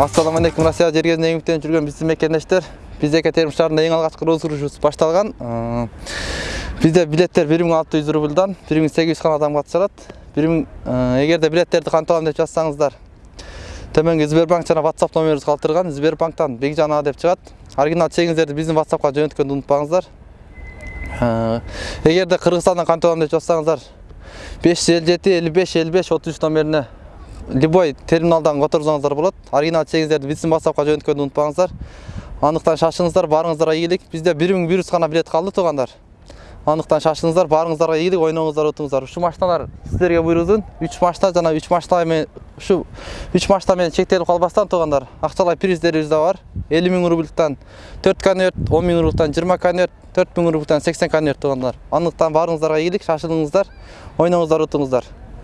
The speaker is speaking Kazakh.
Ассаламу алейкум, Россия жер кезінде еңбектеніп жүрген біздің мекендештер. Бізде Екатерин шаарында ең алғашқы розыгрышыбыз башталған. Э, Бізде билеттер 1600 рубльдан 1800 хан адам қатысады. 1000 егер де билеттерді қантып аламын деп жазсаңыздар, төменгі Сбербанк жана WhatsApp номеріңізді қалдырған, Сбербанктан Бекжан аға деп шығады. Оригинал чегіңіздерді біздің WhatsAppқа жөнелткенді ұмытпаңыздар. Э, Егер де Қырғызстаннан қантып аламын деп жазсаңыздар, 557 55 55 33 номеріне любой терминалдан отырсаңыздар болады. Оригинал чегіңіздерді біздің whatsappқа жөнелткенді ұмытпаңыздар андықтан шашыңыздар барыңыздарға игілік бізде бір мың бір жүз ғана билет қалды туғандар андықтан шашыңыздар барыңыздарға игілік ойнаңыздар ұтыңыздар ушу машиналар сіздерге буйругдун үч машина жана үч машина менен ушу үч машина менен чектелип калбастан туугандар акчалай приздерибиз да бар. Элүү миң рубльден төрт конверт он миң рубльден жыйырма конверт төрт миң рубльден сексен конверт туугандар андыктан баарыңыздарга ийгилик шашылыңыздар ойнаңыздар утуңуздар